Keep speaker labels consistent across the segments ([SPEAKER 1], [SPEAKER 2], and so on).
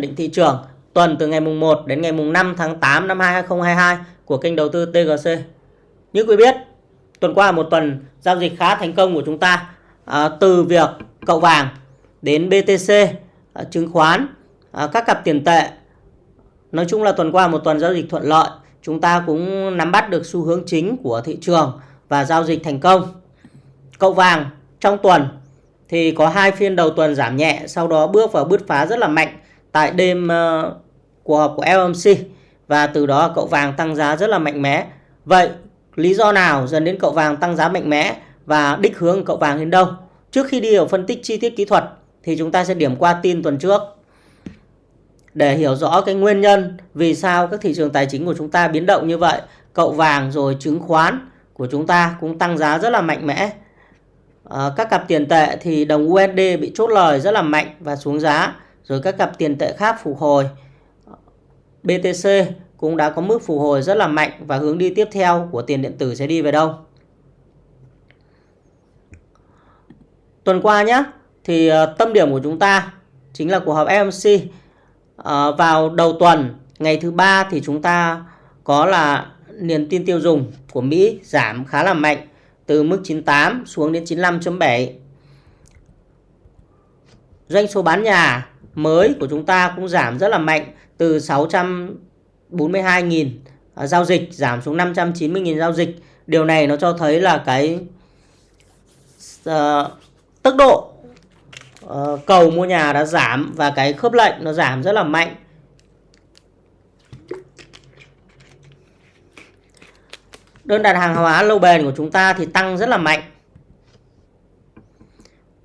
[SPEAKER 1] định thị trường tuần từ ngày mùng 1 đến ngày mùng 5 tháng 8 năm 2022 của kênh đầu tư TGC. Như quý biết, tuần qua một tuần giao dịch khá thành công của chúng ta à, từ việc cậu vàng đến BTC, à, chứng khoán, à, các cặp tiền tệ. Nói chung là tuần qua một tuần giao dịch thuận lợi, chúng ta cũng nắm bắt được xu hướng chính của thị trường và giao dịch thành công. Cậu vàng trong tuần thì có hai phiên đầu tuần giảm nhẹ, sau đó bước vào bứt phá rất là mạnh tại đêm ờ, cuộc họp của FOMC và từ đó cậu vàng tăng giá rất là mạnh mẽ. Vậy lý do nào dẫn đến cậu vàng tăng giá mạnh mẽ và đích hướng cậu vàng đến đâu? Trước khi đi vào phân tích chi tiết kỹ thuật thì chúng ta sẽ điểm qua tin tuần trước để hiểu rõ cái nguyên nhân vì sao các thị trường tài chính của chúng ta biến động như vậy. Cậu vàng rồi chứng khoán của chúng ta cũng tăng giá rất là mạnh mẽ. À, các cặp tiền tệ thì đồng USD bị chốt lời rất là mạnh và xuống giá. Rồi các cặp tiền tệ khác phục hồi. BTC cũng đã có mức phục hồi rất là mạnh và hướng đi tiếp theo của tiền điện tử sẽ đi về đâu. Tuần qua nhé, thì ờ, tâm điểm của chúng ta chính là cuộc họp FOMC. À, ờ, vào đầu tuần, ngày thứ ba thì chúng ta có là niềm tin tiêu dùng của Mỹ giảm khá là mạnh từ mức 98 xuống đến 95.7. Doanh số bán nhà mới của chúng ta cũng giảm rất là mạnh từ 642.000 à, giao dịch giảm xuống 590.000 giao dịch. Điều này nó cho thấy là cái uh, tốc độ uh, cầu mua nhà đã giảm và cái khớp lệnh nó giảm rất là mạnh. Đơn đặt hàng hóa lâu bền của chúng ta thì tăng rất là mạnh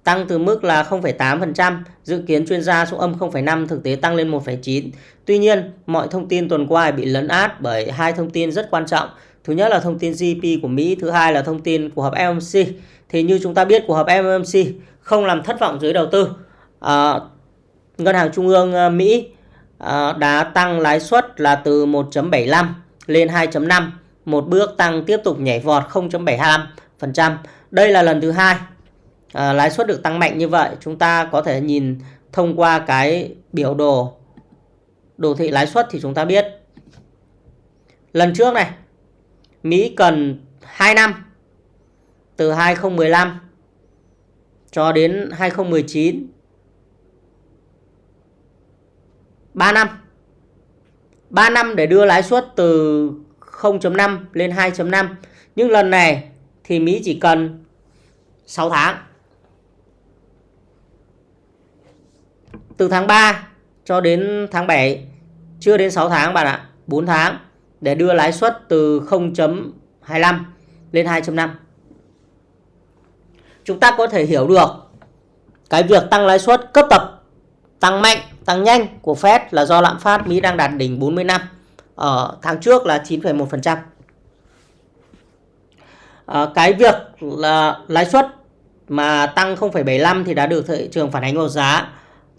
[SPEAKER 1] tăng từ mức là 0,8%, dự kiến chuyên gia số âm 0,5 thực tế tăng lên 1,9. Tuy nhiên, mọi thông tin tuần qua bị lấn át bởi hai thông tin rất quan trọng. Thứ nhất là thông tin GDP của Mỹ, thứ hai là thông tin của họp FOMC. Thì như chúng ta biết của họp FOMC không làm thất vọng giới đầu tư. À, Ngân hàng Trung ương à, Mỹ à, đã tăng lãi suất là từ 1.75 lên 2.5, một bước tăng tiếp tục nhảy vọt 0.75%. Đây là lần thứ hai à, lãi suất được tăng mạnh như vậy chúng ta có thể nhìn thông qua cái biểu đồ đồ thị lãi suất thì chúng ta biết. Lần trước này Mỹ cần 2 năm từ 2015 cho đến 2019 3 năm. 3 năm để đưa lãi suất từ 0.5 lên 2.5 nhưng lần này thì Mỹ chỉ cần 6 tháng. Từ tháng 3 cho đến tháng 7 chưa đến 6 tháng bạn ạ 4 tháng để đưa lãi suất từ 0.25 lên 2.5 chúng ta có thể hiểu được cái việc tăng lãi suất cấp tập tăng mạnh tăng nhanh của Fed là do lạm phát Mỹ đang đạt đỉnh 40 năm ở tháng trước là 9,1% à, ờ, cái việc là lãi suất mà tăng 0,75 thì đã được thị trường phản ánh vào giá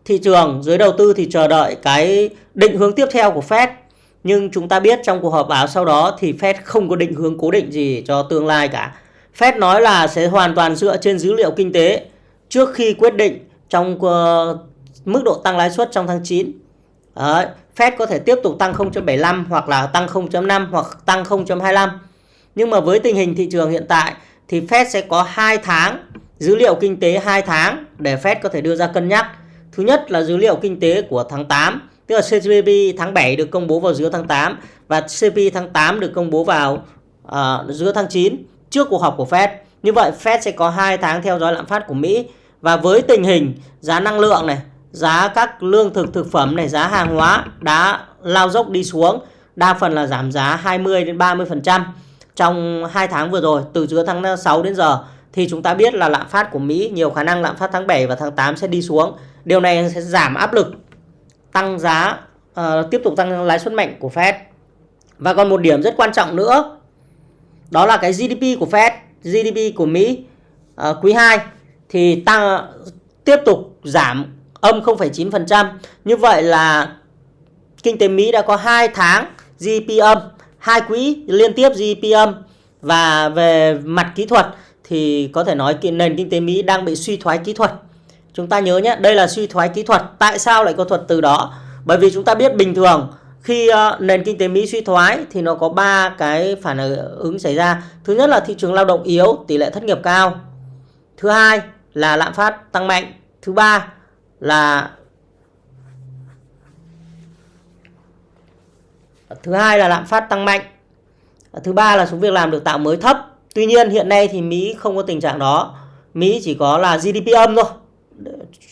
[SPEAKER 1] thị trường dưới đầu tư thì chờ đợi cái định hướng tiếp theo của Fed nhưng chúng ta biết trong cuộc họp báo sau đó thì Fed không có định hướng cố định gì cho tương lai cả. Fed nói là sẽ hoàn toàn dựa trên dữ liệu kinh tế trước khi quyết định trong uh, mức độ tăng lãi suất trong tháng 9. Đấy, Fed có thể tiếp tục tăng 0.75 hoặc là tăng 0.5 hoặc tăng 0.25. Nhưng mà với tình hình thị trường hiện tại thì Fed sẽ có 2 tháng dữ liệu kinh tế 2 tháng để Fed có thể đưa ra cân nhắc Thứ nhất là dữ liệu kinh tế của tháng 8, tức là CPI tháng 7 được công bố vào giữa tháng 8 và CPI tháng 8 được công bố vào uh, giữa tháng 9 trước cuộc họp của Fed. Như vậy Fed sẽ có 2 tháng theo dõi lạm phát của Mỹ. Và với tình hình giá năng lượng này, giá các lương thực thực phẩm này, giá hàng hóa đã lao dốc đi xuống, đa phần là giảm giá 20 đến 30% trong 2 tháng vừa rồi từ giữa tháng 6 đến giờ. Thì chúng ta biết là lạm phát của Mỹ nhiều khả năng lạm phát tháng 7 và tháng 8 sẽ đi xuống. Điều này sẽ giảm áp lực tăng giá uh, tiếp tục tăng lãi suất mạnh của Fed. Và còn một điểm rất quan trọng nữa đó là cái GDP của Fed, GDP của Mỹ uh, quý 2 thì tăng tiếp tục giảm âm 0,9%. Như vậy là kinh tế Mỹ đã có 2 tháng GDP âm, hai quý liên tiếp GDP âm và về mặt kỹ thuật thì có thể nói nền kinh tế Mỹ đang bị suy thoái kỹ thuật Chúng ta nhớ nhé, đây là suy thoái kỹ thuật. Tại sao lại có thuật từ đó? Bởi vì chúng ta biết bình thường khi uh, nền kinh tế Mỹ suy thoái thì nó có ba cái phản ứng xảy ra. Thứ nhất là thị trường lao động yếu, tỷ lệ thất nghiệp cao. Thứ hai là lạm phát tăng mạnh. Thứ ba là Thứ hai là lạm phát tăng mạnh. Thứ ba là số việc làm được tạo mới thấp. Tuy nhiên hiện nay thì Mỹ không có tình trạng đó. Mỹ chỉ có là GDP âm thôi.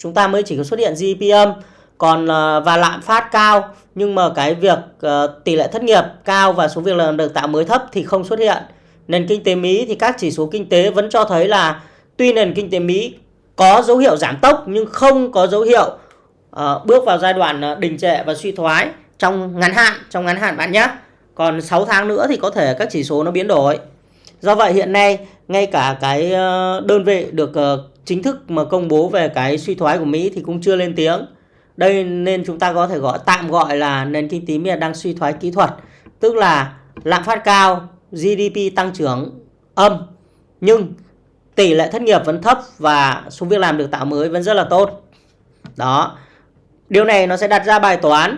[SPEAKER 1] Chúng ta mới chỉ có xuất hiện GDP âm còn ờ, và lạm phát cao nhưng mà cái việc uh, tỷ lệ thất nghiệp cao và số việc làm được tạo mới thấp thì không xuất hiện. Nền kinh tế Mỹ thì các chỉ số kinh tế vẫn cho thấy là tuy nền kinh tế Mỹ có dấu hiệu giảm tốc nhưng không có dấu hiệu uh, bước vào giai đoạn đình trệ và suy thoái trong ngắn hạn, trong ngắn hạn bạn nhé. Còn 6 tháng nữa thì có thể các chỉ số nó biến đổi. Do vậy hiện nay ngay cả cái đơn vị được chính thức mà công bố về cái suy thoái của Mỹ thì cũng chưa lên tiếng. Đây nên chúng ta có thể gọi tạm gọi là nền kinh tế Mỹ đang suy thoái kỹ thuật, tức là lạm phát cao, GDP tăng trưởng âm nhưng tỷ lệ thất nghiệp vẫn thấp và số việc làm được tạo mới vẫn rất là tốt. Đó. Điều này nó sẽ đặt ra bài toán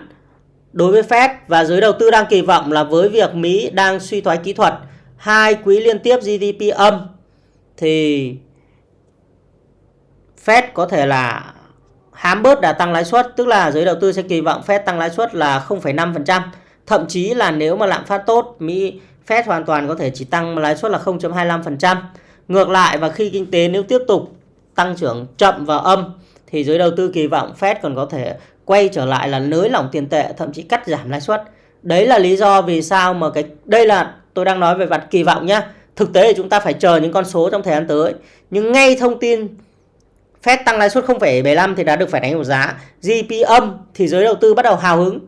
[SPEAKER 1] đối với Fed và giới đầu tư đang kỳ vọng là với việc Mỹ đang suy thoái kỹ thuật, hai quý liên tiếp GDP âm thì Fed có thể là hám bớt đã tăng lãi suất, tức là giới đầu tư sẽ kỳ vọng Fed tăng lãi suất là 0,5%. Thậm chí là nếu mà lạm phát tốt, Mỹ Fed hoàn toàn có thể chỉ tăng lãi suất là 0.25%. Ngược lại và khi kinh tế nếu tiếp tục tăng trưởng chậm và âm thì giới đầu tư kỳ vọng Fed còn có thể quay trở lại là nới lỏng tiền tệ, thậm chí cắt giảm lãi suất. Đấy là lý do vì sao mà cái đây là tôi đang nói về mặt kỳ vọng nhá. Thực tế thì chúng ta phải chờ những con số trong thời gian tới. Nhưng ngay thông tin Fed tăng lãi suất 0,75 thì đã được phản ánh một giá. GDP âm thì giới đầu tư bắt đầu hào hứng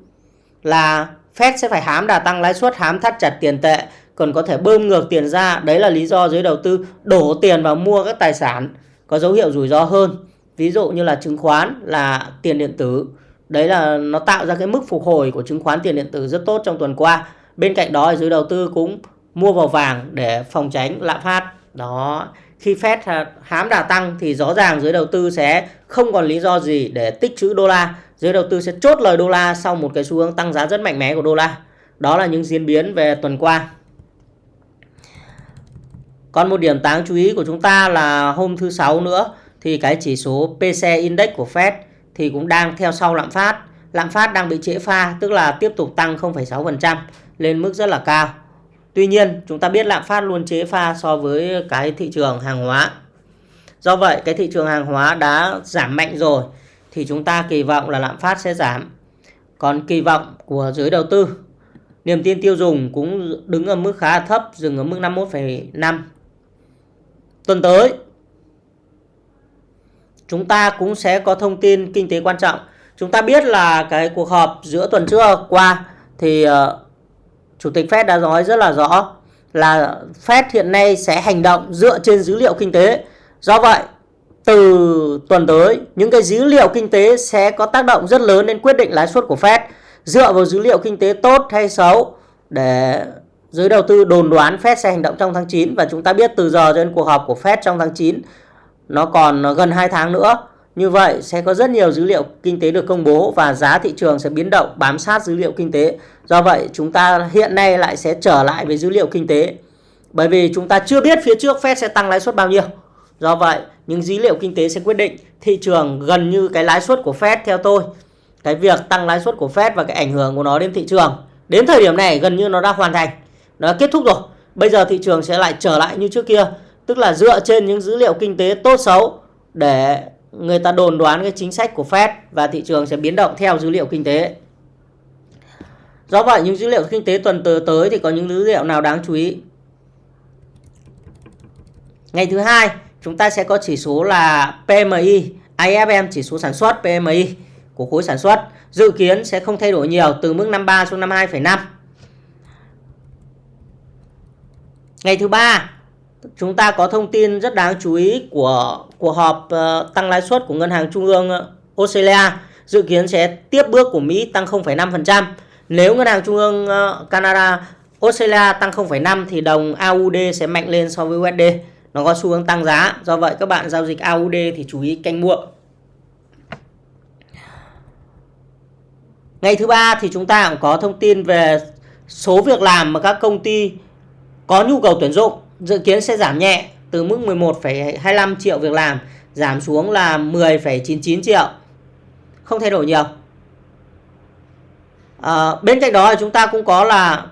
[SPEAKER 1] là Fed sẽ phải hám đà tăng lãi suất, hám thắt chặt tiền tệ, còn có thể bơm ngược tiền ra. Đấy là lý do giới đầu tư đổ tiền vào mua các tài sản có dấu hiệu rủi ro hơn. Ví dụ như là chứng khoán, là tiền điện tử. Đấy là nó tạo ra cái mức phục hồi của chứng khoán tiền điện tử rất tốt trong tuần qua. Bên cạnh đó giới đầu tư cũng mua vào vàng để phòng tránh lạm phát. Đó khi Fed hám đà tăng thì rõ ràng giới đầu tư sẽ không còn lý do gì để tích trữ đô la. Giới đầu tư sẽ chốt lời đô la sau một cái xu hướng tăng giá rất mạnh mẽ của đô la. Đó là những diễn biến về tuần qua. Còn một điểm đáng chú ý của chúng ta là hôm thứ sáu nữa thì cái chỉ số PC Index của Fed thì cũng đang theo sau lạm phát. Lạm phát đang bị trễ pha tức là tiếp tục tăng 0,6% lên mức rất là cao. Tuy nhiên, chúng ta biết lạm phát luôn chế pha so với cái thị trường hàng hóa. Do vậy, cái thị trường hàng hóa đã giảm mạnh rồi thì chúng ta kỳ vọng là lạm phát sẽ giảm. Còn kỳ vọng của giới đầu tư, niềm tin tiêu dùng cũng đứng ở mức khá là thấp, dừng ở mức 51,5. Tuần tới, chúng ta cũng sẽ có thông tin kinh tế quan trọng. Chúng ta biết là cái cuộc họp giữa tuần trước qua thì ờ, Chủ tịch Fed đã nói rất là rõ là Fed hiện nay sẽ hành động dựa trên dữ liệu kinh tế. Do vậy, từ tuần tới, những cái dữ liệu kinh tế sẽ có tác động rất lớn đến quyết định lãi suất của Fed. Dựa vào dữ liệu kinh tế tốt hay xấu để giới đầu tư đồn đoán Fed sẽ hành động trong tháng 9 và chúng ta biết từ giờ đến cuộc họp của Fed trong tháng 9 nó còn gần 2 tháng nữa. Như vậy, sẽ có rất nhiều dữ liệu kinh tế được công bố và giá thị trường sẽ biến động, bám sát dữ liệu kinh tế. Do vậy, chúng ta hiện nay lại sẽ trở lại với dữ liệu kinh tế. Bởi vì chúng ta chưa biết phía trước Fed sẽ tăng lãi suất bao nhiêu. Do vậy, những dữ liệu kinh tế sẽ quyết định thị trường gần như cái lãi suất của Fed theo tôi. Cái việc tăng lãi suất của Fed và cái ảnh hưởng của nó đến thị trường. Đến thời điểm này, gần như nó đã hoàn thành. Nó đã kết thúc rồi. Bây giờ thị trường sẽ lại trở lại như trước kia. Tức là dựa trên những dữ liệu kinh tế tốt xấu để người ta đồn đoán cái chính sách của Fed và thị trường sẽ biến động theo dữ liệu kinh tế. Do vậy những dữ liệu kinh tế tuần tới thì có những dữ liệu nào đáng chú ý? Ngày thứ hai chúng ta sẽ có chỉ số là PMI, IFM chỉ số sản xuất PMI của khối sản xuất dự kiến sẽ không thay đổi nhiều từ mức 53 xuống 52,5. Ngày thứ ba chúng ta có thông tin rất đáng chú ý của cuộc họp ờ, tăng lãi suất của Ngân hàng Trung ương ờ, Australia dự kiến sẽ tiếp bước của Mỹ tăng 0,5%. Nếu Ngân hàng Trung ương ờ, Canada Australia tăng 0,5 thì đồng AUD sẽ mạnh lên so với USD. Nó có xu hướng tăng giá. Do vậy các bạn giao dịch AUD thì chú ý canh mua. Ngày thứ ba thì chúng ta cũng có thông tin về số việc làm mà các công ty có nhu cầu tuyển dụng dự kiến sẽ giảm nhẹ từ mức 11,25 triệu việc làm giảm xuống là 10,99 triệu. Không thay đổi nhiều. À, bên cạnh đó thì chúng ta cũng có là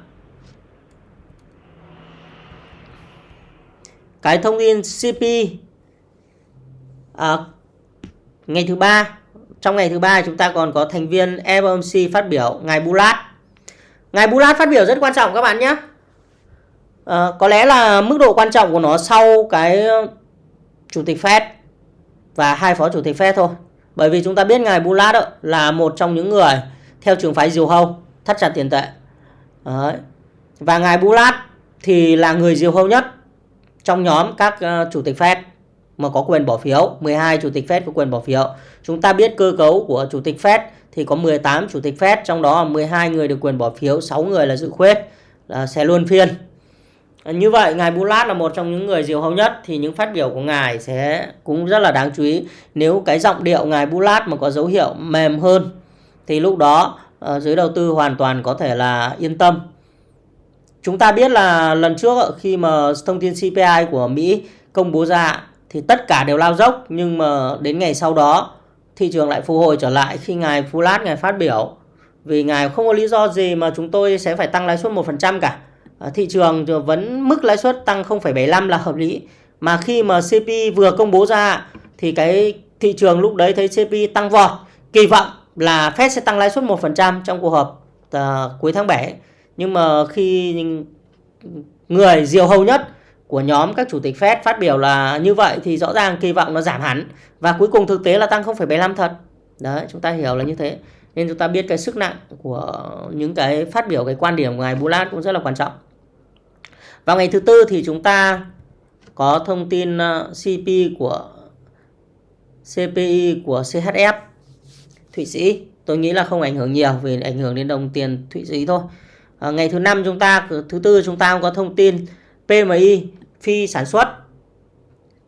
[SPEAKER 1] cái thông tin CP à, ngày thứ ba trong ngày thứ ba chúng ta còn có thành viên FOMC phát biểu ngài Bulat ngài Bulat phát biểu rất quan trọng các bạn nhé à, có lẽ là mức độ quan trọng của nó sau cái ờ, chủ tịch Fed và hai phó chủ tịch Fed thôi. Bởi vì chúng ta biết ngài bullard là một trong những người theo trường phái diều hâu thắt chặt tiền tệ. Đấy. và ngài bullard thì là người diều hâu nhất trong nhóm các ờ, chủ tịch Fed mà có quyền bỏ phiếu. 12 chủ tịch Fed có quyền bỏ phiếu. Chúng ta biết cơ cấu của chủ tịch Fed thì có 18 chủ tịch Fed trong đó 12 người được quyền bỏ phiếu 6 người là dự khuyết là sẽ luôn phiên. Ờ, như vậy, ngài Bulat là một trong những người diều hâu nhất, thì những phát biểu của ngài sẽ cũng rất là đáng chú ý. Nếu cái giọng điệu ngài Bulat mà có dấu hiệu mềm hơn, thì lúc đó ờ, giới đầu tư hoàn toàn có thể là yên tâm. Chúng ta biết là lần trước khi mà thông tin CPI của Mỹ công bố ra, thì tất cả đều lao dốc, nhưng mà đến ngày sau đó, thị trường lại phục hồi trở lại khi ngài Fulat ngài phát biểu. Vì ngài không có lý do gì mà chúng tôi sẽ phải tăng lãi suất 1% cả. Ờ, thị trường vẫn mức lãi suất tăng 0,75 là hợp lý mà khi mà CPI vừa công bố ra thì cái thị trường lúc đấy thấy CPI tăng vọt kỳ vọng là Fed sẽ tăng lãi suất 1% trong cuộc họp uh, cuối tháng 7 nhưng mà khi người diều hầu nhất của nhóm các chủ tịch Fed phát biểu là như vậy thì rõ ràng kỳ vọng nó giảm hẳn và cuối cùng thực tế là tăng 0,75 thật. Đấy, chúng ta hiểu là như thế. Nên chúng ta biết cái sức nặng của những cái phát biểu cái quan điểm của ngài Bulat cũng rất là quan trọng. Vào ngày thứ tư thì chúng ta có thông tin ờ, CP của CPI của CHF Thụy Sĩ. Tôi nghĩ là không ảnh hưởng nhiều vì ảnh hưởng đến đồng tiền Thụy Sĩ thôi. À, ngày thứ năm chúng ta thứ tư chúng ta cũng có thông tin PMI phi sản xuất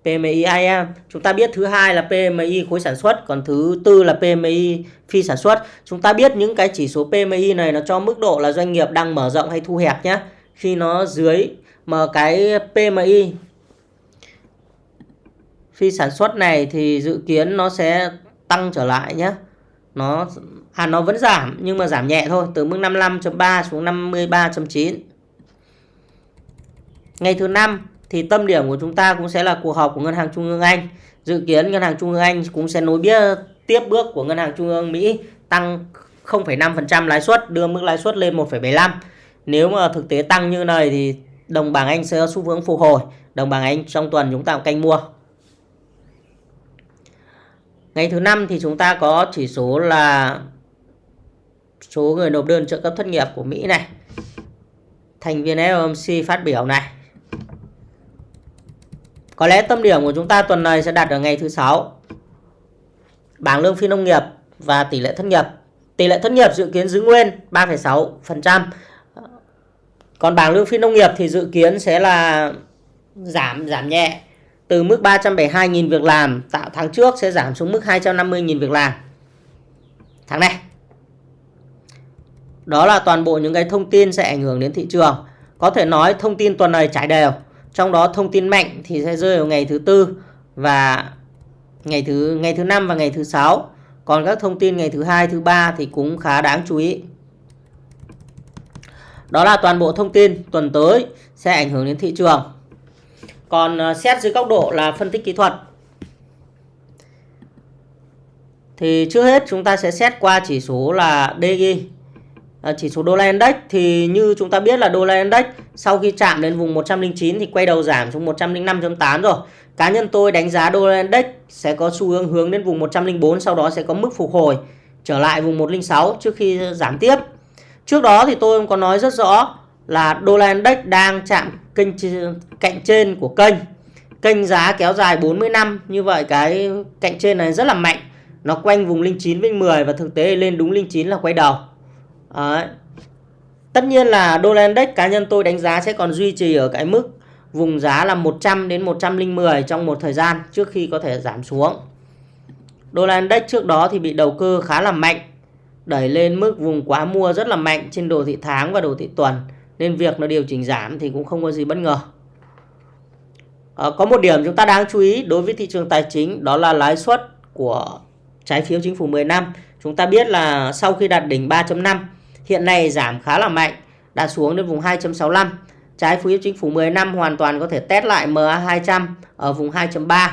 [SPEAKER 1] PMI IM chúng ta biết thứ hai là PMI khối sản xuất, còn thứ tư là PMI phi sản xuất. Chúng ta biết những cái chỉ số PMI này nó cho mức độ là doanh nghiệp đang mở rộng hay thu hẹp nhé khi nó dưới mà cái PMI phi sản xuất này thì dự kiến nó sẽ tăng trở lại nhé nó à nó vẫn giảm, nhưng mà giảm nhẹ thôi, từ mức 55.3 xuống 53.9 ngày thứ năm thì tâm điểm của chúng ta cũng sẽ là cuộc họp của ngân hàng trung ương Anh dự kiến ngân hàng trung ương Anh cũng sẽ nối biết tiếp bước của ngân hàng trung ương Mỹ tăng 0,5% lãi suất đưa mức lãi suất lên 1,75 nếu mà thực tế tăng như này thì đồng bảng Anh sẽ xu hướng phục hồi đồng bảng Anh trong tuần chúng ta cũng canh mua Ngày thứ năm thì chúng ta có chỉ số là số người nộp đơn trợ cấp thất nghiệp của Mỹ này. Thành viên FOMC phát biểu này. Có lẽ tâm điểm của chúng ta tuần này sẽ đạt ở ngày thứ sáu. Bảng lương phi nông nghiệp và tỷ lệ thất nghiệp. Tỷ lệ thất nghiệp dự kiến giữ nguyên 3,6%. Còn bảng lương phi nông nghiệp thì dự kiến sẽ là giảm giảm nhẹ từ mức 372.000 việc làm tạo tháng trước sẽ giảm xuống mức 250.000 việc làm tháng này. Đó là toàn bộ những cái thông tin sẽ ảnh hưởng đến thị trường. Có thể nói thông tin tuần này trải đều. Trong đó thông tin mạnh thì sẽ rơi vào ngày thứ tư và ngày thứ ngày thứ năm và ngày thứ sáu. Còn các thông tin ngày thứ hai, thứ ba thì cũng khá đáng chú ý. Đó là toàn bộ thông tin tuần tới sẽ ảnh hưởng đến thị trường. Còn à, xét dưới góc độ là phân tích kỹ thuật thì trước hết chúng ta sẽ xét qua chỉ số là DG à, chỉ số đô la index thì như chúng ta biết là đô la index sau khi chạm đến vùng 109 thì quay đầu giảm xuống 105.8 rồi. Cá nhân tôi đánh giá đô la index sẽ có xu hướng hướng đến vùng 104 sau đó sẽ có mức phục hồi trở lại vùng 106 trước khi giảm tiếp. Trước đó thì tôi có nói rất rõ là đô la index đang chạm kênh cạnh trên của kênh. Kênh giá kéo dài 40 năm như vậy cái cạnh trên này rất là mạnh. Nó quanh vùng 09 với 10 và thực tế lên đúng 09 là quay đầu. Đấy. tất nhiên là đô la index cá nhân tôi đánh giá sẽ còn duy trì ở cái mức vùng giá là 100 đến 110 trong một thời gian trước khi có thể giảm xuống đô la index trước đó thì bị đầu cơ khá là mạnh đẩy lên mức vùng quá mua rất là mạnh trên đồ thị tháng và đồ thị tuần nên việc nó điều chỉnh giảm thì cũng không có gì bất ngờ. À, có một điểm chúng ta đáng chú ý đối với thị trường tài chính đó là lãi suất của trái phiếu chính phủ 10 năm. Chúng ta biết là sau khi đạt đỉnh 3.5 hiện nay giảm khá là mạnh, đã xuống đến vùng 2.65 trái phiếu chính phủ 10 năm hoàn toàn có thể test lại MA200 ở vùng 2.3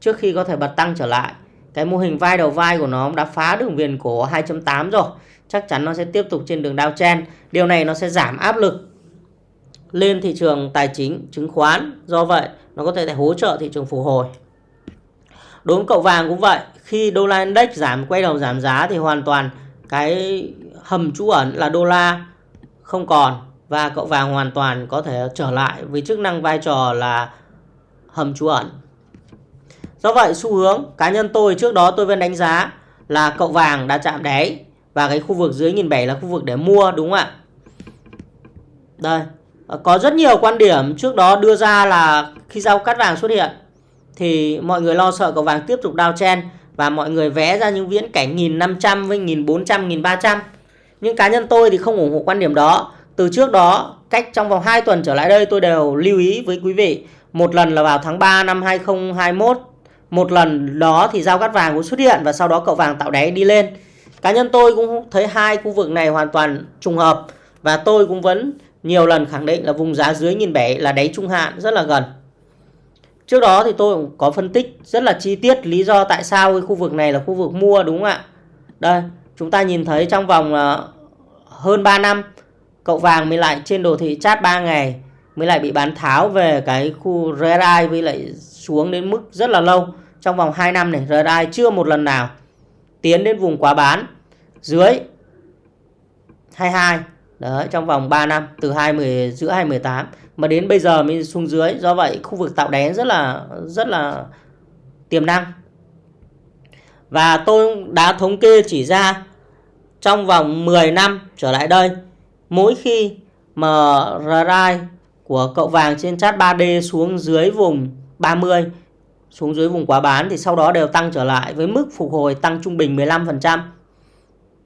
[SPEAKER 1] trước khi có thể bật tăng trở lại. Cái mô hình vai đầu vai của nó đã phá đường viền cổ 2.8 rồi. Chắc chắn nó sẽ tiếp tục trên đường downtrend điều này nó sẽ giảm áp lực lên thị trường tài chính, chứng khoán. Do vậy, nó có thể hỗ trợ thị trường phục hồi. Đối với cậu vàng cũng vậy, khi đô la index giảm, quay đầu giảm giá thì hoàn toàn cái hầm trú ẩn là đô la không còn và cậu vàng hoàn toàn có thể trở lại với chức năng vai trò là hầm trú ẩn Do vậy xu hướng cá nhân tôi trước đó tôi vẫn đánh giá là cậu vàng đã chạm đáy và cái khu vực dưới nghìn bảy là khu vực để mua đúng không ạ? Đây, có rất nhiều quan điểm trước đó đưa ra là khi giao cắt vàng xuất hiện thì mọi người lo sợ cậu vàng tiếp tục downtrend và mọi người vẽ ra những viễn cảnh 1500 với 1400, 1300. Nhưng cá nhân tôi thì không ủng hộ quan điểm đó. Từ trước đó, cách trong vòng 2 tuần trở lại đây tôi đều lưu ý với quý vị. Một lần là vào tháng 3 năm 2021 một lần đó thì giao cắt vàng cũng xuất hiện và sau đó cậu vàng tạo đáy đi lên cá nhân tôi cũng thấy hai khu vực này hoàn toàn trùng hợp và tôi cũng vẫn nhiều lần khẳng định là vùng giá dưới nghìn bảy là đáy trung hạn rất là gần trước đó thì tôi cũng có phân tích rất là chi tiết lý do tại sao cái khu vực này là khu vực mua, đúng không ạ? Đây, chúng ta nhìn thấy trong vòng ờ, hơn 3 năm, cậu vàng mới lại trên đồ thị chát 3 ngày, mới lại bị bán tháo về cái khu RSI với lại xuống đến mức rất là lâu. Trong vòng 2 năm này RSI chưa một lần nào tiến đến vùng quá bán. Dưới 22 đấy, trong vòng 3 năm, từ 20 giữa 2018 mà đến bây giờ mới xuống dưới do vậy khu vực tạo đáy rất là rất là tiềm năng và tôi đã thống kê chỉ ra trong vòng 10 năm trở lại đây mỗi khi mà RSI của cậu vàng trên chart 3D xuống dưới vùng 30 xuống dưới vùng quá bán thì sau đó đều tăng trở lại với mức phục hồi tăng trung bình 15%.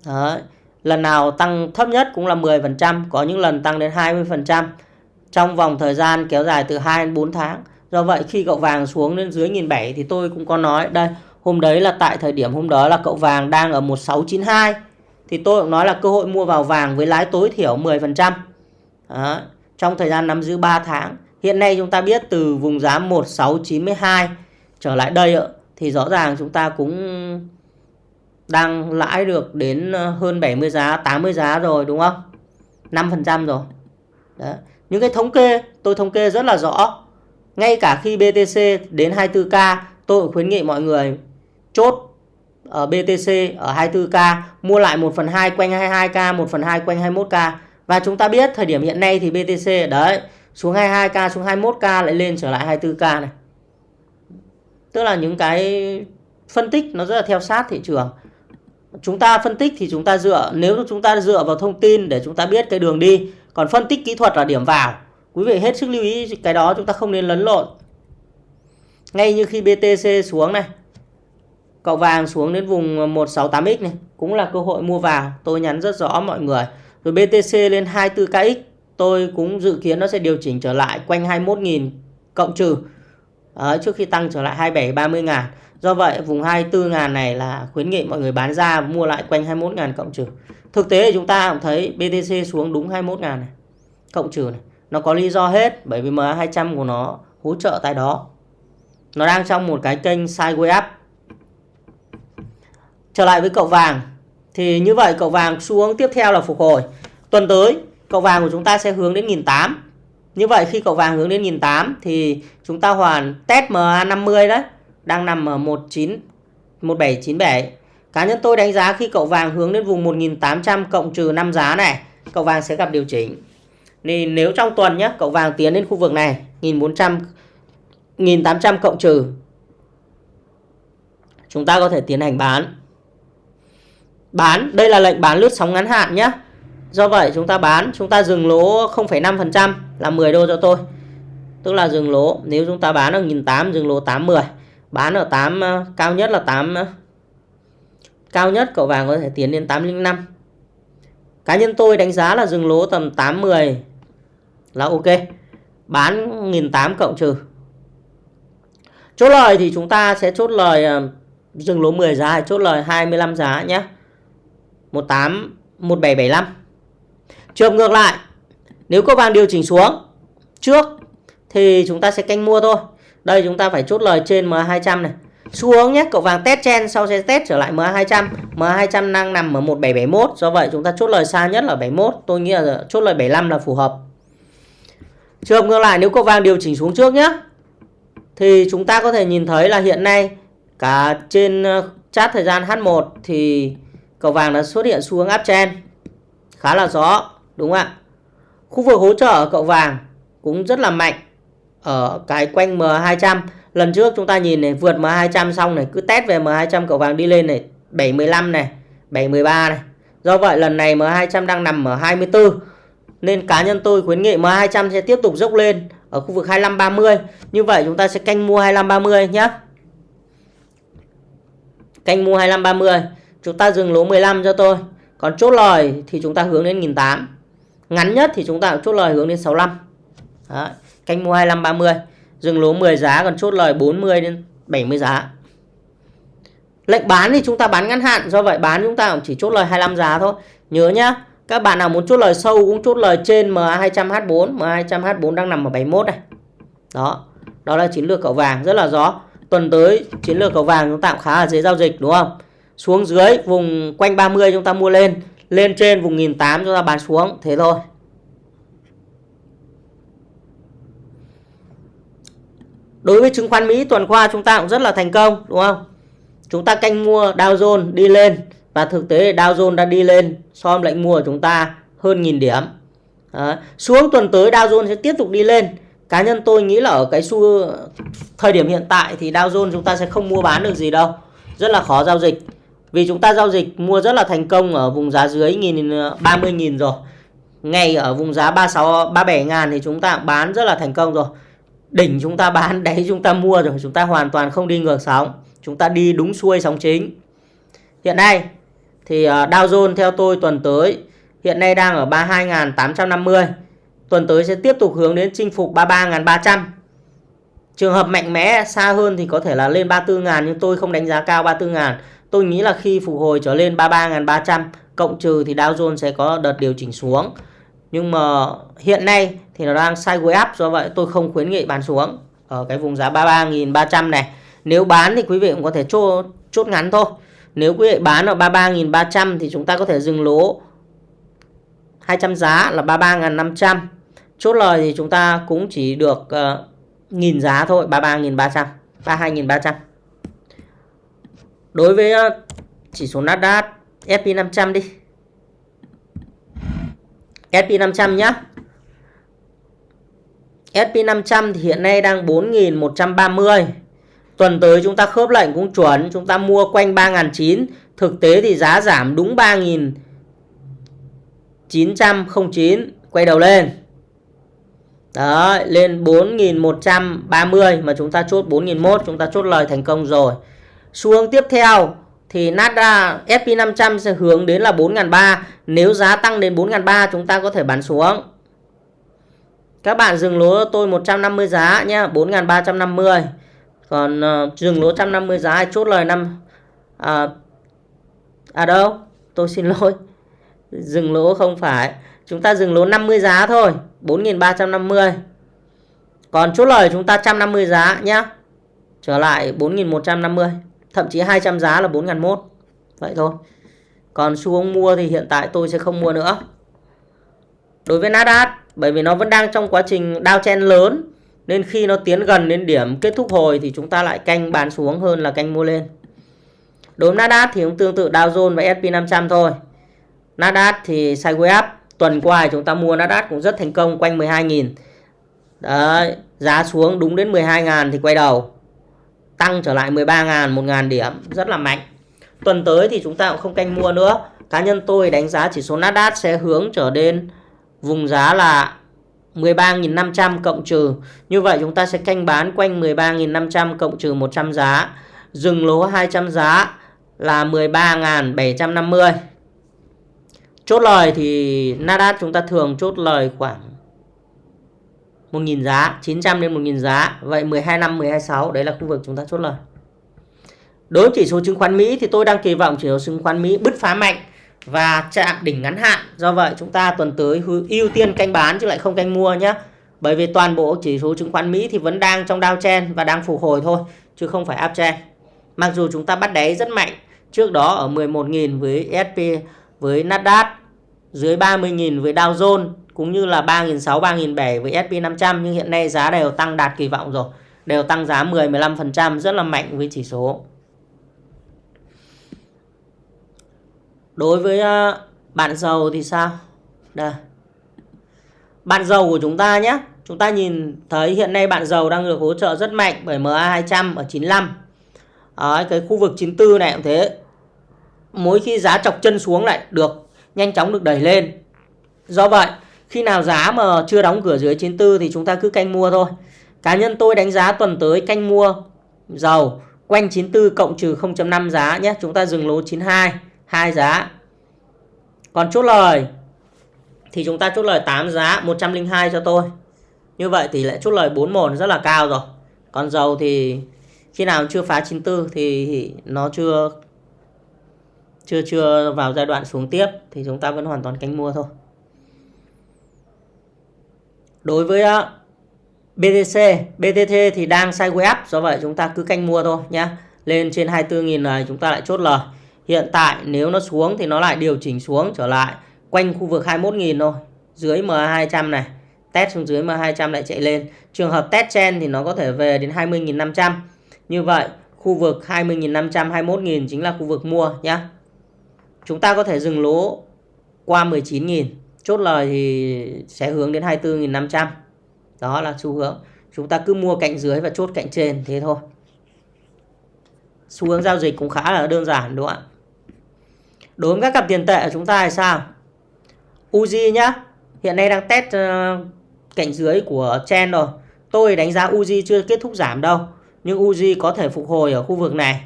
[SPEAKER 1] Đấy. Lần nào tăng thấp nhất cũng là 10%, có những lần tăng đến 20% trong vòng thời gian kéo dài từ 2 đến 4 tháng. Do vậy khi cậu vàng xuống đến dưới 1.700 thì tôi cũng có nói đây, hôm đấy là tại thời điểm hôm đó là cậu vàng đang ở 1692 thì tôi cũng nói là cơ hội mua vào vàng với lãi tối thiểu 10%. Đó. Trong thời gian nắm giữ 3 tháng Hiện nay chúng ta biết từ vùng giá 1692 trở lại đây thì rõ ràng chúng ta cũng đang lãi được đến ờ, hơn 70 giá, 80 giá rồi đúng không? 5% rồi. Đấy. Những cái thống kê tôi thống kê rất là rõ. Ngay cả khi BTC đến 24k tôi cũng khuyến nghị mọi người chốt ở BTC ở 24k mua lại 1 phần 2 quanh 22k, 1 phần 2 quanh 21k. Và chúng ta biết thời điểm hiện nay thì BTC đấy xuống 22k xuống 21k lại lên trở lại 24k này tức là những cái phân tích nó rất là theo sát thị trường chúng ta phân tích thì chúng ta dựa nếu chúng ta dựa vào thông tin để chúng ta biết cái đường đi còn phân tích kỹ thuật là điểm vào. Quý vị hết sức lưu ý cái đó chúng ta không nên lấn lộn. Ngay như khi BTC xuống này cậu vàng xuống đến vùng 168x này cũng là cơ hội mua vào. Tôi nhắn rất rõ mọi người. Rồi BTC lên 24kx tôi cũng dự kiến nó sẽ điều chỉnh trở lại quanh 21.000 cộng trừ. Đấy, trước khi tăng trở lại 27 30 ngàn. Do vậy vùng 24 ngàn này là khuyến nghị mọi người bán ra mua lại quanh 21 ngàn cộng trừ thực tế thì chúng ta cũng thấy BTC xuống đúng 21 ngàn này. Cộng trừ này, nó có lý do hết bởi vì MA200 của nó hỗ trợ tại đó. Nó đang trong một cái kênh sideways up trở lại với cậu vàng, thì như vậy cậu vàng xuống tiếp theo là phục hồi. Tuần tới, cậu vàng của chúng ta sẽ hướng đến 1008 như vậy khi cậu vàng hướng đến 1008 thì chúng ta hoàn test MA50 đấy, đang nằm ở 19 1797 cá nhân tôi đánh giá khi cậu vàng hướng đến vùng 1800 cộng trừ 5 giá này cậu vàng sẽ gặp điều chỉnh Nên nếu trong tuần nhé cậu vàng tiến đến khu vực này 1400 1800 cộng trừ chúng ta có thể tiến hành bán bán đây là lệnh bán lướt sóng ngắn hạn nhé Do vậy chúng ta bán, chúng ta dừng lỗ 0,5% là 10 đô cho tôi. Tức là dừng lỗ, nếu chúng ta bán ở 1800 dừng lỗ 810. Bán ở 8 ờ, cao nhất là 8 cao nhất cậu vàng có thể tiến đến 805 cá nhân tôi đánh giá là dừng lỗ tầm 810 là ok. Bán 1.800 cộng trừ. Chốt lời thì chúng ta sẽ chốt lời ờ, dừng lỗ 10 giá, chốt lời 25 giá nhé. 18 1775 trường ngược lại, nếu cậu vàng điều chỉnh xuống trước thì chúng ta sẽ canh mua thôi. Đây chúng ta phải chốt lời trên M200 này xuống nhé. Cậu vàng test chen sau sẽ test trở lại MA200 MA200 đang nằm ở 1771 do vậy chúng ta chốt lời xa nhất là 71 tôi nghĩ là chốt lời 75 là phù hợp. Trường ngược lại, nếu cậu vàng điều chỉnh xuống trước nhé, thì chúng ta có thể nhìn thấy là hiện nay cả trên chart chat thời gian H1 thì cậu vàng đã xuất hiện xu hướng uptrend khá là rõ, đúng không ạ? Khu vực hỗ trợ cậu vàng cũng rất là mạnh ở cái quanh M200 lần trước chúng ta nhìn này vượt M200 xong này cứ test về M200 cầu vàng đi lên này 75 này 713 này. Do vậy lần này M200 đang nằm ở 24 nên cá nhân tôi khuyến nghị M200 sẽ tiếp tục dốc lên ở khu vực 2530 như vậy chúng ta sẽ canh mua 2530 nhé canh mua 2530 chúng ta dừng lỗ 15 cho tôi. Còn chốt lời thì chúng ta hướng đến 1008 ngắn nhất thì chúng ta chốt lời hướng đến 65 Đấy, canh mua 25 30, dừng lỗ 10 giá còn chốt lời 40 đến 70 giá. Lệnh bán thì chúng ta bán ngắn hạn do vậy bán chúng ta cũng chỉ chốt lời 25 giá thôi. Nhớ nhá các bạn nào muốn chốt lời sâu cũng chốt lời trên MA200H4 MA200H4 đang nằm ở 71 này. Đó đó là chiến lược cậu vàng rất là rõ. Tuần tới chiến lược cậu vàng chúng ta cũng khá là dễ giao dịch đúng không? Xuống dưới vùng quanh 30 chúng ta mua lên lên trên vùng 1008 chúng ta bán xuống thế thôi. Đối với chứng khoán Mỹ, tuần qua chúng ta cũng rất là thành công, đúng không? Chúng ta canh mua Dow Jones đi lên và thực tế Dow Jones đã đi lên, so với lệnh mua của chúng ta hơn nghìn điểm. Đó. xuống tuần tới Dow Jones sẽ tiếp tục đi lên. Cá nhân tôi nghĩ là ở cái xu thời điểm hiện tại thì Dow Jones chúng ta sẽ không mua bán được gì đâu. Rất là khó giao dịch. Vì chúng ta giao dịch mua rất là thành công ở vùng giá dưới nghìn 30 nghìn rồi. Ngay ở vùng giá 36 37 ngàn thì chúng ta bán rất là thành công rồi đỉnh chúng ta bán, đáy chúng ta mua rồi, chúng ta hoàn toàn không đi ngược sóng. Chúng ta đi đúng xuôi sóng chính. Hiện nay thì à, Dow Jones theo tôi tuần tới hiện nay đang ở 32.850 tuần tới sẽ tiếp tục hướng đến chinh phục 33.300 trường hợp mạnh mẽ, xa hơn thì có thể là lên 34.000 nhưng tôi không đánh giá cao 34.000 tôi nghĩ là khi phục hồi trở lên 33.300 cộng trừ thì Dow Jones sẽ có đợt điều chỉnh xuống nhưng mà hiện nay thì nó đang sideways up do vậy tôi không khuyến nghị bán xuống ở cái vùng giá 33.300 này. Nếu bán thì quý vị cũng có thể chốt, chốt ngắn thôi. Nếu quý vị bán ở 33.300 thì chúng ta có thể dừng lỗ 200 giá là 33.500 chốt lời thì chúng ta cũng chỉ được uh, nghìn giá thôi 33.300 32.300 đối với uh, chỉ số Nasdaq SP500 đi. SP500 nhé SP500 thì hiện nay đang 4.130 Tuần tới chúng ta khớp lệnh cũng chuẩn Chúng ta mua quanh 3.900 Thực tế thì giá giảm đúng 3.909 Quay đầu lên. Đó, lên 4.130 Mà chúng ta chốt 4.001 Chúng ta chốt lời thành công rồi. Xu hướng tiếp theo thì Nasdaq SP500 sẽ hướng đến là 4.300 nếu giá tăng đến 4.300 chúng ta có thể bán xuống. Các bạn dừng lỗ tôi 150 giá nhé 4.350 còn uh, dừng lỗ 150 giá hay chốt lời năm à, à đâu? Tôi xin lỗi. Dừng lỗ không phải. Chúng ta dừng lỗ 50 giá thôi 4.350 còn chốt lời chúng ta 150 giá nhé trở lại 4.150 thậm chí 200 giá là 4.001 vậy thôi. Còn xu hướng mua thì hiện tại tôi sẽ không mua nữa. Đối với Nasdaq, bởi vì nó vẫn đang trong quá trình downtrend lớn, nên khi nó tiến gần đến điểm kết thúc hồi thì chúng ta lại canh bán xuống hơn là canh mua lên. Đối với Nasdaq thì cũng tương tự Dow Jones và S&P 500 thôi. Nasdaq thì sideways up, tuần qua chúng ta mua Nasdaq cũng rất thành công, quanh 12.000 đấy, giá xuống đúng đến 12.000 thì quay đầu tăng trở lại 13.000 1.000 điểm, rất là mạnh. Tuần tới thì chúng ta cũng không canh mua nữa. Cá nhân tôi đánh giá chỉ số Nasdaq sẽ hướng trở đến vùng giá là 13.500 cộng trừ. Như vậy chúng ta sẽ canh bán quanh 13.500 cộng trừ 100 giá, dừng lỗ 200 giá là 13.750 chốt lời thì Nasdaq chúng ta thường chốt lời khoảng 1.000 giá 900 đến 1.000 giá. Vậy 12 năm 126 đấy là khu vực chúng ta chốt lời. Đối với chỉ số chứng khoán Mỹ thì tôi đang kỳ vọng chỉ số chứng khoán Mỹ bứt phá mạnh và chạm đỉnh ngắn hạn. Do vậy chúng ta tuần tới ưu tiên canh bán chứ lại không canh mua nhé bởi vì toàn bộ chỉ số chứng khoán Mỹ thì vẫn đang trong downtrend và đang phục hồi thôi, chứ không phải uptrend mặc dù chúng ta bắt đáy rất mạnh, trước đó ở 11.000 với SP với Nasdaq, dưới 30.000 với Dow Jones cũng như là 3.600 3.700 với SP500 nhưng hiện nay giá đều tăng đạt kỳ vọng rồi. Đều tăng giá 10 15% rất là mạnh với chỉ số. Đối với ờ, bạn dầu thì sao? Đây. Bạn dầu của chúng ta nhé. Chúng ta nhìn thấy hiện nay bạn dầu đang được hỗ trợ rất mạnh bởi MA200 ở 95 Đấy, cái khu vực 94 này cũng thế. Mỗi khi giá chọc chân xuống lại được nhanh chóng được đẩy lên. Do vậy khi nào giá mà chưa đóng cửa dưới 94 thì chúng ta cứ canh mua thôi. Cá nhân tôi đánh giá tuần tới canh mua dầu quanh 94 cộng trừ 0.5 giá nhé. Chúng ta dừng lỗ 92 hai giá. Còn chốt lời thì chúng ta chốt lời 8 giá 102 cho tôi. Như vậy tỷ lệ chốt lời 41 rất là cao rồi. Còn dầu thì khi nào chưa phá 94 thì nó chưa chưa chưa vào giai đoạn xuống tiếp thì chúng ta vẫn hoàn toàn canh mua thôi đối với ờ, uh, BTC BTT thì đang sideways up do vậy chúng ta cứ canh mua thôi nhé lên trên 24.000 này chúng ta lại chốt lời. Hiện tại nếu nó xuống thì nó lại điều chỉnh xuống trở lại quanh khu vực 21.000 thôi dưới MA200 này. Test xuống dưới MA200 lại chạy lên. Trường hợp test chen thì nó có thể về đến 20.500 như vậy khu vực 20.500 21.000 chính là khu vực mua nhé chúng ta có thể dừng lỗ qua 19.000 chốt lời thì sẽ hướng đến 24.500 đó là xu hướng. Chúng ta cứ mua cạnh dưới và chốt cạnh trên, thế thôi. Xu hướng giao dịch cũng khá là đơn giản, đúng không ạ? Đối với các cặp tiền tệ của chúng ta thì sao? Uzi nhá. Hiện nay đang test ờ, cạnh dưới của chen rồi. Tôi đánh giá Uzi chưa kết thúc giảm đâu, nhưng Uzi có thể phục hồi ở khu vực này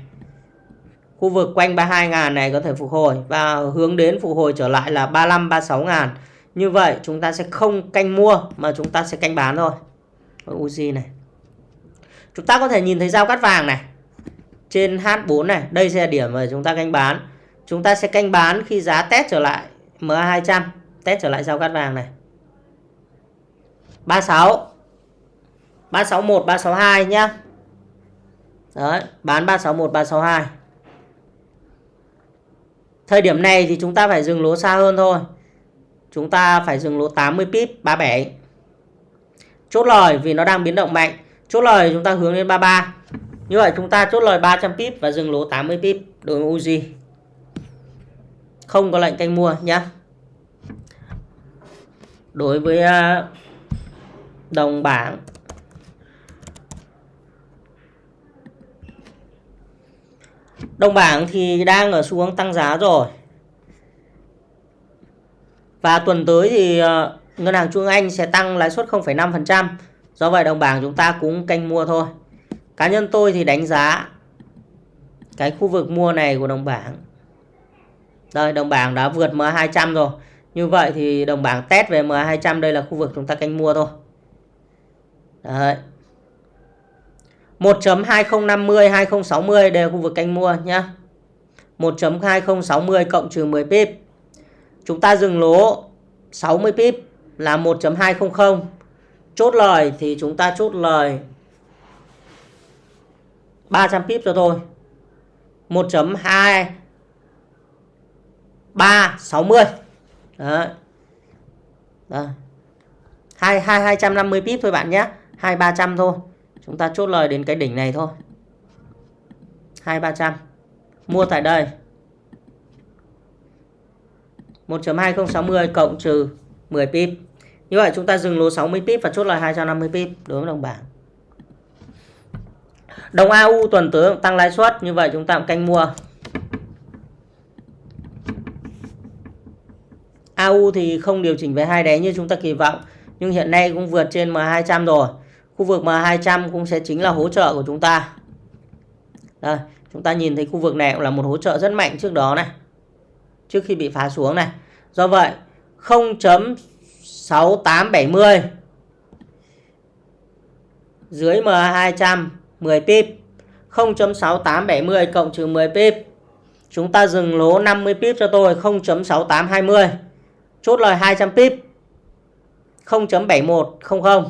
[SPEAKER 1] khu vực quanh 32 ngàn này có thể phục hồi và hướng đến phục hồi trở lại là 35 36 ngàn. Như vậy chúng ta sẽ không canh mua mà chúng ta sẽ canh bán thôi. Uzi này. Chúng ta có thể nhìn thấy giao cắt vàng này. Trên H4 này đây sẽ là điểm mà chúng ta canh bán. Chúng ta sẽ canh bán khi giá test trở lại MA200 test trở lại giao cắt vàng này. 36 361 362 nhá. Đấy, bán 361 362 Thời điểm này thì chúng ta phải dừng lỗ xa hơn thôi. Chúng ta phải dừng lỗ 80 pip 37 Chốt lời vì nó đang biến động mạnh. Chốt lời chúng ta hướng lên 33 Như vậy chúng ta chốt lời 300 pip và dừng lỗ 80 pip đối với Uzi Không có lệnh canh mua nhé Đối với ờ, đồng bảng Đồng bảng thì đang ở xu hướng tăng giá rồi. Và tuần tới thì ờ, Ngân hàng Trung Anh sẽ tăng lãi suất 0,5%. Do vậy đồng bảng chúng ta cũng canh mua thôi. Cá nhân tôi thì đánh giá cái khu vực mua này của đồng bảng. Đây đồng bảng đã vượt MA200 rồi. Như vậy thì đồng bảng test về MA200 đây là khu vực chúng ta canh mua thôi. Đấy. 1.2050 2060 đều khu vực canh mua nhé. 1.2060 cộng trừ 10 pip. Chúng ta dừng lỗ 60 pip là 1.200. Chốt lời thì chúng ta chốt lời 300 pip cho thôi. 1.2 360. Đấy. Đây. 2 2 250 pip thôi bạn nhé. 2 300 thôi. Chúng ta chốt lời đến cái đỉnh này thôi. 2300. Mua tại đây. 1.2060 cộng trừ 10 pip. Như vậy chúng ta dừng lỗ 60 pip và chốt lời 250 pip đối với đồng bảng. Đồng AU tuần tới tăng lãi suất, như vậy chúng ta cũng canh mua. AU thì không điều chỉnh về hai đáy như chúng ta kỳ vọng, nhưng hiện nay cũng vượt trên M200 rồi. Khu vực mà 200 cũng sẽ chính là hỗ trợ của chúng ta. Đây, chúng ta nhìn thấy khu vực này cũng là một hỗ trợ rất mạnh trước đó này. Trước khi bị phá xuống này. Do vậy 0.6870 dưới MA200 10 pip 0.6870 cộng trừ 10 pip chúng ta dừng lỗ 50 pip cho tôi 0.6820 chốt lời 200 pip 0.7100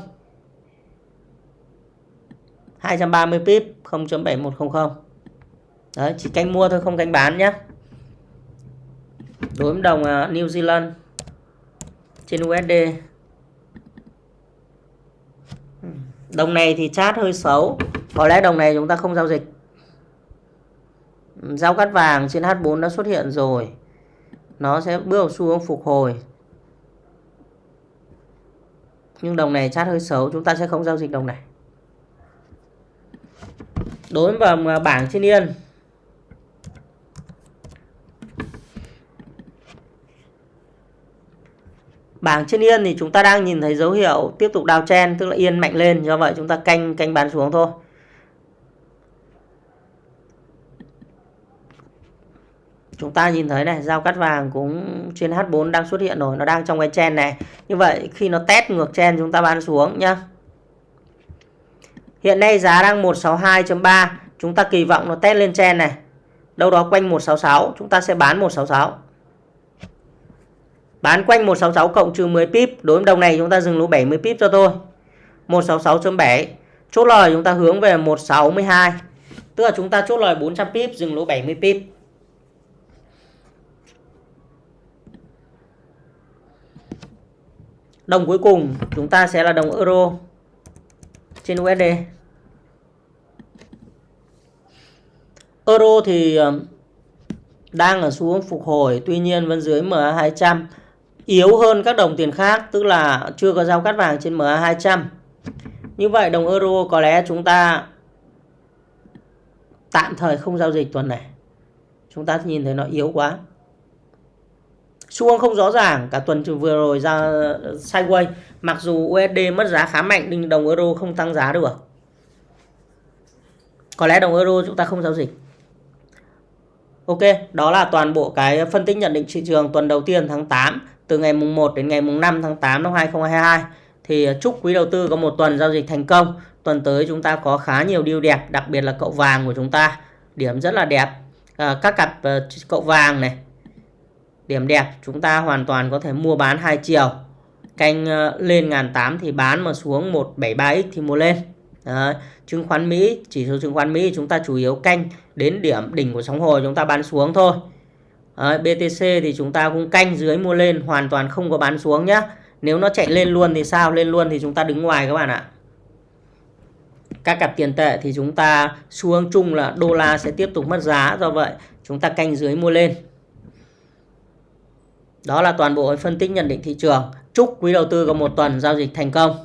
[SPEAKER 1] 230 pip 0.7100 Đấy, chỉ canh mua thôi không canh bán nhé đối với đồng à, New Zealand trên USD đồng này thì chát hơi xấu. Có lẽ đồng này chúng ta không giao dịch. Giao cắt vàng trên H4 đã xuất hiện rồi. Nó sẽ bước vào xu hướng phục hồi. Nhưng đồng này chát hơi xấu chúng ta sẽ không giao dịch đồng này đối với à, bảng trên yên Bảng trên yên thì chúng ta đang nhìn thấy dấu hiệu tiếp tục đào chen tức là yên mạnh lên do vậy chúng ta canh canh bán xuống thôi. Chúng ta nhìn thấy này, giao cắt vàng cũng trên H4 đang xuất hiện rồi, nó đang trong cái chen này. Như vậy khi nó test ngược chen chúng ta bán xuống nhá. Hiện nay giá đang 162.3, chúng ta kỳ vọng nó test lên chen này. Đâu đó quanh 166, chúng ta sẽ bán 166. Bán quanh 166 cộng trừ 10 pip. Đối với đồng này chúng ta dừng lỗ 70 pip cho tôi. 166.7. Chốt lời chúng ta hướng về 162. Tức là chúng ta chốt lời 400 pip, dừng lỗ 70 pip. Đồng cuối cùng chúng ta sẽ là đồng euro trên USD. Euro thì ờ, đang ở xu hướng phục hồi, tuy nhiên vẫn dưới MA200 yếu hơn các đồng tiền khác tức là chưa có giao cắt vàng trên MA200 như vậy đồng euro có lẽ chúng ta tạm thời không giao dịch tuần này. Chúng ta nhìn thấy nó yếu quá. Xu hướng không rõ ràng cả tuần vừa rồi ra sideways mặc dù USD mất giá khá mạnh nhưng đồng euro không tăng giá được. Có lẽ đồng euro chúng ta không giao dịch. Ok, đó là toàn bộ cái phân tích nhận định thị trường tuần đầu tiên tháng 8 từ ngày mùng 1 đến ngày mùng 5 tháng 8 năm 2022 thì à, chúc quý đầu tư có một tuần giao dịch thành công. Tuần tới chúng ta có khá nhiều điều đẹp, đặc biệt là cậu vàng của chúng ta. Điểm rất là đẹp. À, các cặp à, cậu vàng này. Điểm đẹp, chúng ta hoàn toàn có thể mua bán hai chiều. Canh à, lên ngàn tám thì bán mà xuống 173x thì mua lên. Đấy. Chứng khoán Mỹ, chỉ số chứng khoán Mỹ chúng ta chủ yếu canh đến điểm đỉnh của sóng hồi chúng ta bán xuống thôi. Đấy, BTC thì chúng ta cũng canh dưới mua lên hoàn toàn không có bán xuống nhá. Nếu nó chạy lên luôn thì sao? Lên luôn thì chúng ta đứng ngoài các bạn ạ. Các cặp tiền tệ thì chúng ta xu hướng chung là đô la sẽ tiếp tục mất giá. Do vậy chúng ta canh dưới mua lên. Đó là toàn bộ phân tích nhận định thị trường. Chúc quý đầu tư có một tuần giao dịch thành công.